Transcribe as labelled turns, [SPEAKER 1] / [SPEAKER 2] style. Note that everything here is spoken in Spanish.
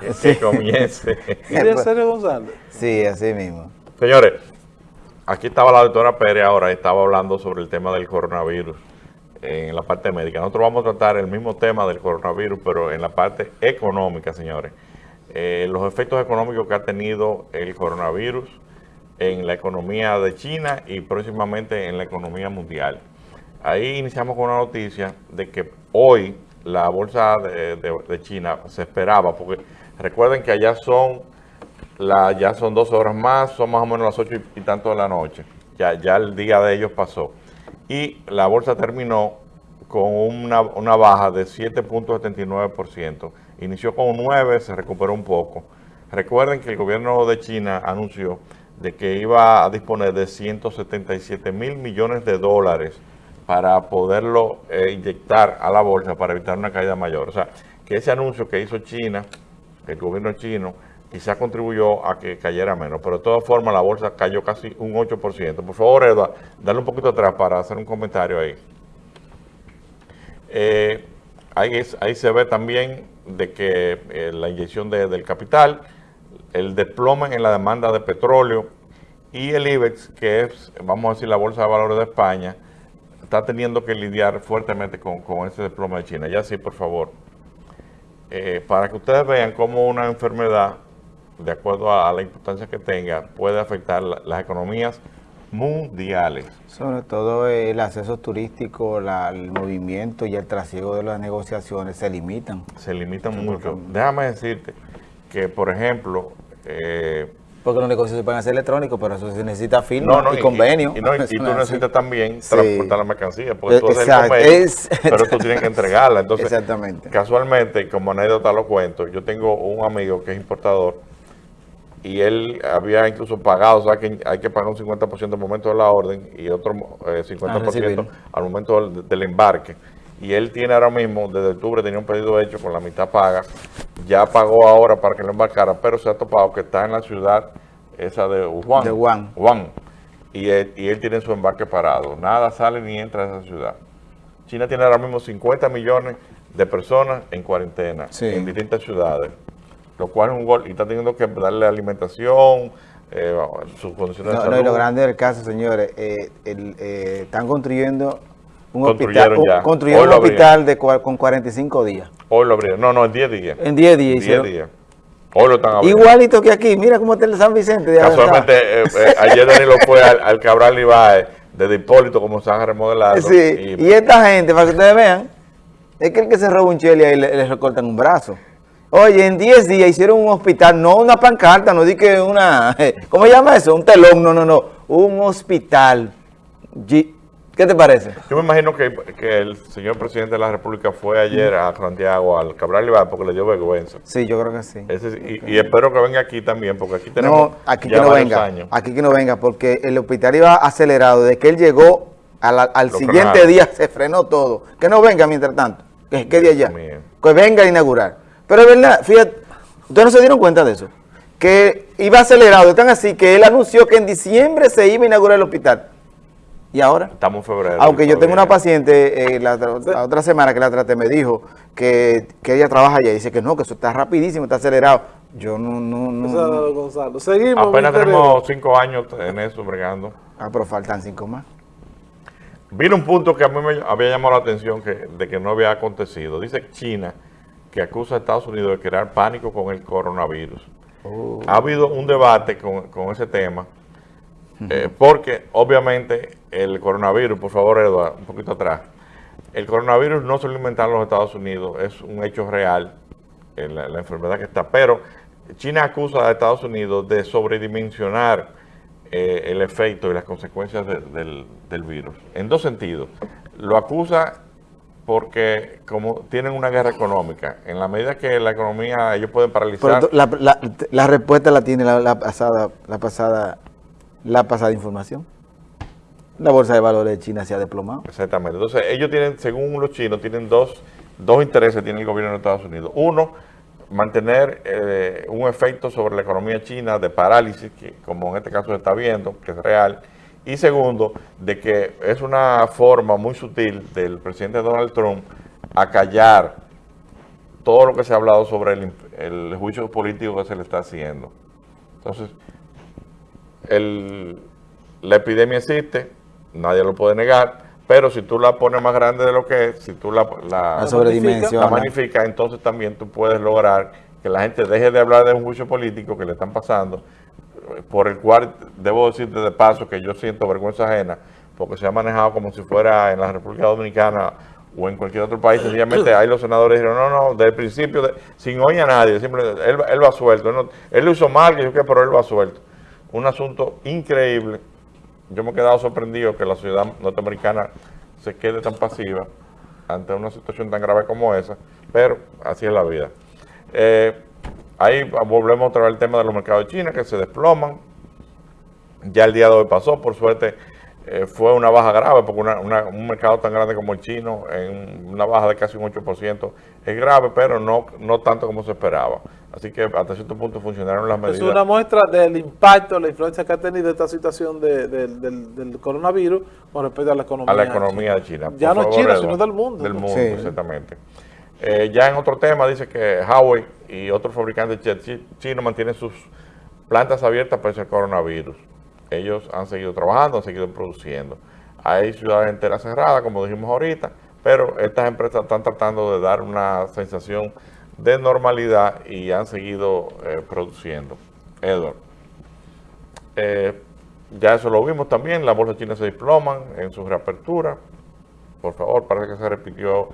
[SPEAKER 1] Que comience.
[SPEAKER 2] ¿Quieres Sergio González?
[SPEAKER 3] Sí, así mismo.
[SPEAKER 1] Señores, aquí estaba la doctora Pérez ahora, estaba hablando sobre el tema del coronavirus en la parte médica. Nosotros vamos a tratar el mismo tema del coronavirus, pero en la parte económica, señores. Eh, los efectos económicos que ha tenido el coronavirus en la economía de China y próximamente en la economía mundial. Ahí iniciamos con una noticia de que hoy la bolsa de, China se esperaba, porque recuerden que allá son la, ya son dos horas más, son más o menos las ocho y, tanto de la noche. Ya, ya el día de ellos pasó. Y la bolsa terminó con una, una baja de 7.79%. Inició con 9, se recuperó un poco. Recuerden que el gobierno de China anunció de que iba a disponer de 177 mil millones de dólares para poderlo eh, inyectar a la bolsa para evitar una caída mayor. O sea, que ese anuncio que hizo China, el gobierno chino, quizás contribuyó a que cayera menos, pero de todas formas la bolsa cayó casi un 8%. Por favor, Edward, dale un poquito atrás para hacer un comentario ahí. Eh, ahí, se ve también de que eh, la inyección del capital, el desplome en la demanda de petróleo y el IBEX, que es, vamos a decir, la Bolsa de Valores de España, está teniendo que lidiar fuertemente con, ese desplome de China. Ya sí, por favor. Eh, para que ustedes vean cómo una enfermedad, de acuerdo a, la importancia que tenga, puede afectar las economías mundiales.
[SPEAKER 3] Sobre todo el acceso turístico, el movimiento y el trasiego de las negociaciones se limitan.
[SPEAKER 1] Se limitan mucho. Déjame decirte que, por ejemplo, eh,
[SPEAKER 3] porque los negocios se pueden hacer electrónicos, pero eso se necesita firma y, convenio.
[SPEAKER 1] Y, tú necesitas también transportar la mercancía, porque tú haces el convenio, pero tú tienes que entregarla. Entonces, Exactamente. casualmente, como anécdota lo cuento, yo tengo un amigo que es importador y él había incluso pagado, o sea, que hay que pagar un 50% al momento de la orden y otro 50% eh, al momento del embarque y él tiene ahora mismo, desde octubre tenía un pedido hecho con la mitad paga, ya pagó ahora para que lo embarcara, pero se ha topado que está en la ciudad esa de Wuhan.
[SPEAKER 3] De Wuhan.
[SPEAKER 1] Wuhan y, él, y él tiene su embarque parado. Nada sale ni entra a esa ciudad. China tiene ahora mismo 50 millones de personas en cuarentena en distintas ciudades, lo cual es un gol y está teniendo que darle alimentación, eh, sus condiciones de salud.
[SPEAKER 3] No, y lo grande del caso, señores, eh, eh, están construyendo un hospital, ya. Construyeron un hospital de, con 45 días.
[SPEAKER 1] Hoy lo abrieron. No, no, en 10 días.
[SPEAKER 3] En 10 días. 10 días.
[SPEAKER 1] Hoy lo están abriendo.
[SPEAKER 3] Igualito que aquí. Mira cómo está el San Vicente. De
[SPEAKER 1] Casualmente, eh, eh, ayer Danilo fue al, Cabral Ibae de Hipólito como están remodelando.
[SPEAKER 3] Sí, y, esta gente, para que ustedes vean, es que el que se roba un cheli ahí le, le recortan un brazo. Oye, en 10 días hicieron un hospital, no una pancarta, no di que una... ¿Cómo se llama eso? Un telón, no, no, no. Un hospital ¿Qué te parece?
[SPEAKER 1] Yo me imagino que, el señor presidente de la República fue ayer a Santiago, al Cabral Ibar, porque le dio vergüenza.
[SPEAKER 3] Sí, yo creo que sí.
[SPEAKER 1] y, espero que venga aquí también, porque aquí tenemos
[SPEAKER 3] no, aquí que no venga, Aquí que no venga, porque el hospital iba acelerado. Desde que él llegó, al siguiente día se frenó todo. Que no venga mientras tanto, que quede allá. Que venga a inaugurar. Pero es verdad, fíjate, ¿ustedes no se dieron cuenta de eso? Que iba acelerado, están así, que él anunció que en diciembre se iba a inaugurar el hospital. ¿Y ahora?
[SPEAKER 1] Estamos en febrero.
[SPEAKER 3] Aunque yo tengo una paciente, eh, la, otra semana que la traté, me dijo que, ella trabaja allá y dice que no, que eso está rapidísimo, está acelerado. Yo no, no, no.
[SPEAKER 1] Gonzalo. Seguimos. Apenas tenemos cinco años en eso, bregando.
[SPEAKER 3] Ah, pero faltan cinco más.
[SPEAKER 1] Vino un punto que a mí me había llamado la atención que, de que no había acontecido. Dice China que acusa a Estados Unidos de crear pánico con el coronavirus. Oh. Ha habido un debate con, con ese tema eh, porque obviamente el coronavirus, por favor Eduardo, un poquito atrás, el coronavirus no se lo inventaron los Estados Unidos, es un hecho real, la, enfermedad que está, pero China acusa a Estados Unidos de sobredimensionar eh, el efecto y las consecuencias del, virus, en dos sentidos. Lo acusa porque como tienen una guerra económica, en la medida que la economía, ellos pueden paralizar...
[SPEAKER 3] la, respuesta la tiene la, pasada, la pasada la pasada información. La bolsa de valores de China se ha desplomado.
[SPEAKER 1] Exactamente. Entonces, ellos tienen, según los chinos, tienen dos, dos intereses, tiene el gobierno de Estados Unidos. Uno, mantener eh, un efecto sobre la economía china de parálisis, que como en este caso se está viendo, que es real. Y segundo, de que es una forma muy sutil del presidente Donald Trump a callar todo lo que se ha hablado sobre el, juicio político que se le está haciendo. Entonces, la epidemia existe, nadie lo puede negar, pero si tú la pones más grande de lo que es, si tú la, la, la magnificas, entonces también tú puedes lograr que la gente deje de hablar de un juicio político que le están pasando, por el cual debo decirte de paso que yo siento vergüenza ajena, porque se ha manejado como si fuera en la República Dominicana o en cualquier otro país, sencillamente ahí los senadores dijeron, no, no, desde el principio, sin oír a nadie, simplemente, él, él va suelto, él lo hizo mal, que yo qué, pero él va suelto. Un asunto increíble yo me he quedado sorprendido que la sociedad norteamericana se quede tan pasiva ante una situación tan grave como esa, pero así es la vida. Eh, ahí volvemos otra vez al tema de los mercados de China que se desploman. Ya el día de hoy pasó, por suerte eh, fue una baja grave, porque un mercado tan grande como el chino, en una baja de casi un 8%, es grave, pero no, no tanto como se esperaba. Así que hasta cierto punto funcionaron las medidas.
[SPEAKER 2] Es una muestra del impacto, la influencia que ha tenido esta situación del, coronavirus con respecto a la economía.
[SPEAKER 1] A la economía de China.
[SPEAKER 2] Ya no China, sino del mundo.
[SPEAKER 1] Del mundo, exactamente. Eh, ya en otro tema dice que Huawei y otros fabricantes chinos mantienen sus plantas abiertas para ese coronavirus ellos han seguido trabajando, han seguido produciendo. Hay ciudades enteras cerradas, como dijimos ahorita, pero estas empresas están tratando de dar una sensación de normalidad y han seguido eh, produciendo. Edward, eh, ya eso lo vimos también, la bolsa china se desploman en su reapertura. Por favor, parece que se repitió